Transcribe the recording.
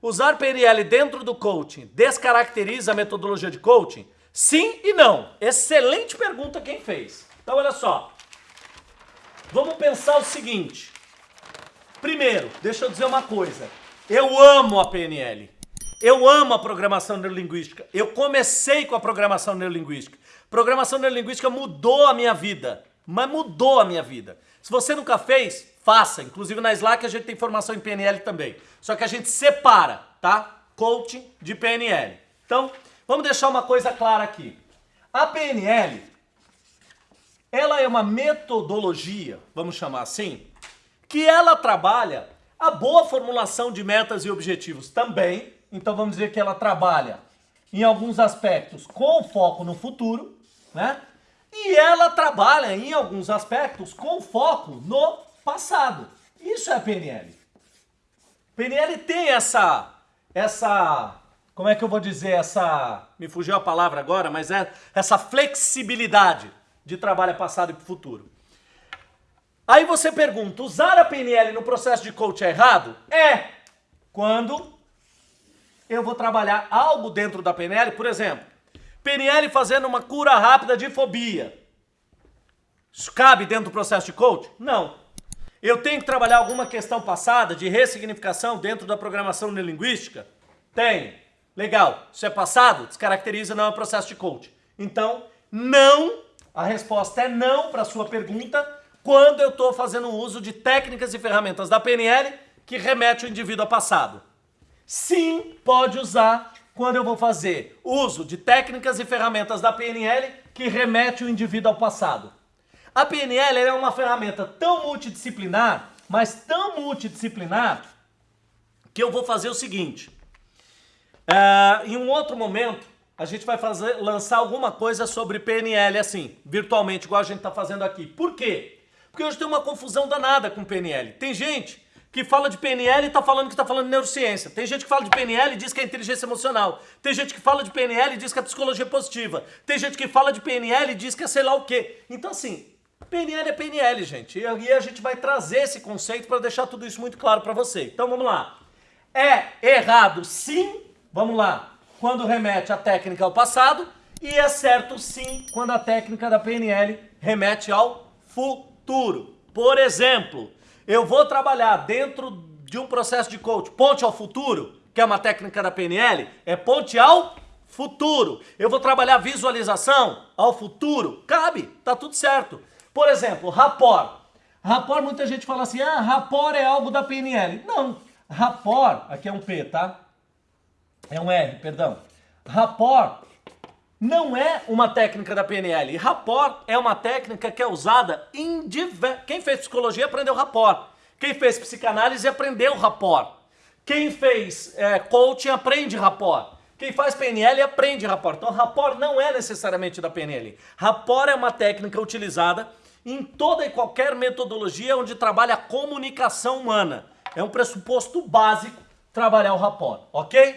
Usar PNL dentro do coaching descaracteriza a metodologia de coaching? Sim e não. Excelente pergunta quem fez. Então olha só. Vamos pensar o seguinte. Primeiro, deixa eu dizer uma coisa. Eu amo a PNL. Eu amo a programação neurolinguística. Eu comecei com a programação neurolinguística. Programação neurolinguística mudou a minha vida. Mas mudou a minha vida. Se você nunca fez, faça. Inclusive na Slack a gente tem formação em PNL também. Só que a gente separa, tá? Coaching de PNL. Então, vamos deixar uma coisa clara aqui. A PNL, ela é uma metodologia, vamos chamar assim, que ela trabalha a boa formulação de metas e objetivos também. Então vamos dizer que ela trabalha em alguns aspectos com foco no futuro, né? E ela trabalha em alguns aspectos com foco no passado. Isso é a PNL. PNL tem essa essa como é que eu vou dizer essa me fugiu a palavra agora, mas é essa flexibilidade de trabalho passado e futuro. Aí você pergunta, usar a PNL no processo de coach é errado? É! Quando eu vou trabalhar algo dentro da PNL, por exemplo, PNL fazendo uma cura rápida de fobia. Isso cabe dentro do processo de coach? Não. Eu tenho que trabalhar alguma questão passada de ressignificação dentro da programação neurolinguística? Tenho. Legal. Isso é passado? Descaracteriza, não é processo de coach. Então, não. A resposta é não para sua pergunta quando eu estou fazendo uso de técnicas e ferramentas da PNL que remete o indivíduo ao passado. Sim, pode usar quando eu vou fazer uso de técnicas e ferramentas da PNL que remete o indivíduo ao passado. A PNL é uma ferramenta tão multidisciplinar, mas tão multidisciplinar, que eu vou fazer o seguinte. Uh, em um outro momento, a gente vai fazer, lançar alguma coisa sobre PNL assim, virtualmente, igual a gente está fazendo aqui. Por quê? Porque hoje tem uma confusão danada com PNL. Tem gente que fala de PNL e está falando que está falando de neurociência. Tem gente que fala de PNL e diz que é inteligência emocional. Tem gente que fala de PNL e diz que é psicologia positiva. Tem gente que fala de PNL e diz que é sei lá o quê. Então assim, PNL é PNL, gente. E a gente vai trazer esse conceito para deixar tudo isso muito claro para você. Então vamos lá. É errado sim, vamos lá, quando remete a técnica ao passado e é certo sim quando a técnica da PNL remete ao futuro. Por exemplo, eu vou trabalhar dentro de um processo de coach, ponte ao futuro, que é uma técnica da PNL, é ponte ao futuro. Eu vou trabalhar visualização ao futuro, cabe, tá tudo certo. Por exemplo, rapport. Rapport, muita gente fala assim, ah, rapport é algo da PNL. Não, rapport, aqui é um P, tá? É um R, perdão. Rapport não é uma técnica da PNL. rapport é uma técnica que é usada em diversos... Quem fez psicologia aprendeu rapport. Quem fez psicanálise aprendeu rapport. Quem fez é, coaching aprende rapport. Quem faz PNL aprende rapport. Então, rapport não é necessariamente da PNL. Rapport é uma técnica utilizada em toda e qualquer metodologia onde trabalha a comunicação humana. É um pressuposto básico trabalhar o rapport, ok?